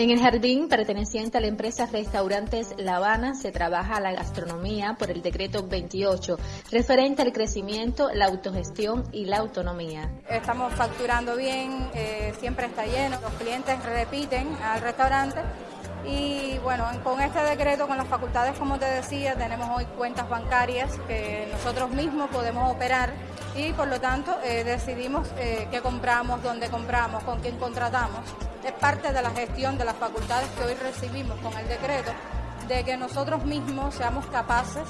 En el jardín perteneciente a la empresa Restaurantes La Habana se trabaja la gastronomía por el decreto 28, referente al crecimiento, la autogestión y la autonomía. Estamos facturando bien, eh, siempre está lleno, los clientes repiten al restaurante y bueno, con este decreto, con las facultades, como te decía, tenemos hoy cuentas bancarias que nosotros mismos podemos operar y por lo tanto eh, decidimos eh, qué compramos, dónde compramos, con quién contratamos. Es parte de la gestión de las facultades que hoy recibimos con el decreto, de que nosotros mismos seamos capaces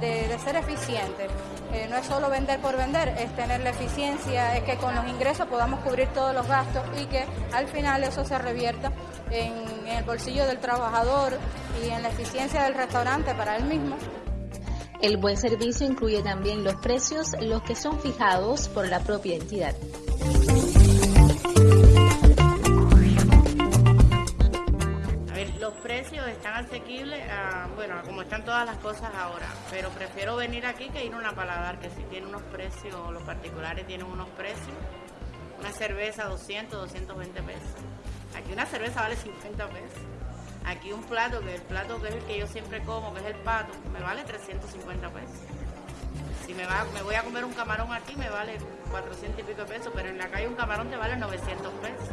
de, ser eficientes. Eh, no es solo vender por vender, es tener la eficiencia, es que con los ingresos podamos cubrir todos los gastos y que al final eso se revierta en el bolsillo del trabajador y en la eficiencia del restaurante para él mismo. El buen servicio incluye también los precios, los que son fijados por la propia entidad. Están asequibles, a, bueno, como están todas las cosas ahora, pero prefiero venir aquí que ir a una paladar, que si tiene unos precios, los particulares tienen unos precios. Una cerveza 200, 220 pesos. Aquí una cerveza vale 50 pesos. Aquí un plato, que el plato que es el que yo siempre como, que es el pato, me vale 350 pesos. Si me, va, me voy a comer un camarón aquí, me vale 400 y pico pesos, pero en la calle un camarón te vale 900 pesos.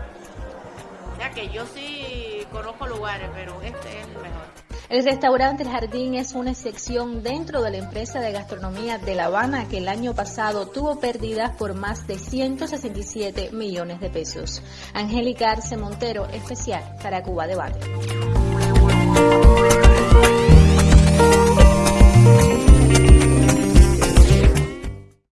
O sea que yo sí conozco lugares, pero este es el mejor. El restaurante El Jardín es una excepción dentro de la empresa de gastronomía de La Habana que el año pasado tuvo pérdidas por más de 167 millones de pesos. Angélica Arce Montero, especial para Cuba Debate.